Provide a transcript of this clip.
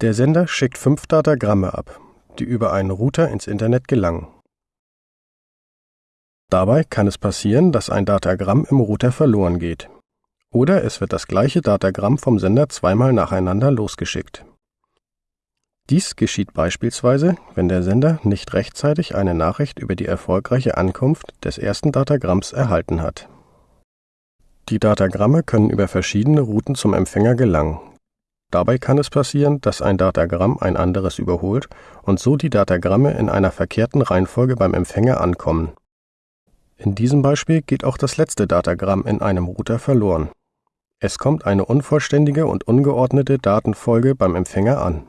Der Sender schickt fünf Datagramme ab, die über einen Router ins Internet gelangen. Dabei kann es passieren, dass ein Datagramm im Router verloren geht. Oder es wird das gleiche Datagramm vom Sender zweimal nacheinander losgeschickt. Dies geschieht beispielsweise, wenn der Sender nicht rechtzeitig eine Nachricht über die erfolgreiche Ankunft des ersten Datagramms erhalten hat. Die Datagramme können über verschiedene Routen zum Empfänger gelangen. Dabei kann es passieren, dass ein Datagramm ein anderes überholt und so die Datagramme in einer verkehrten Reihenfolge beim Empfänger ankommen. In diesem Beispiel geht auch das letzte Datagramm in einem Router verloren. Es kommt eine unvollständige und ungeordnete Datenfolge beim Empfänger an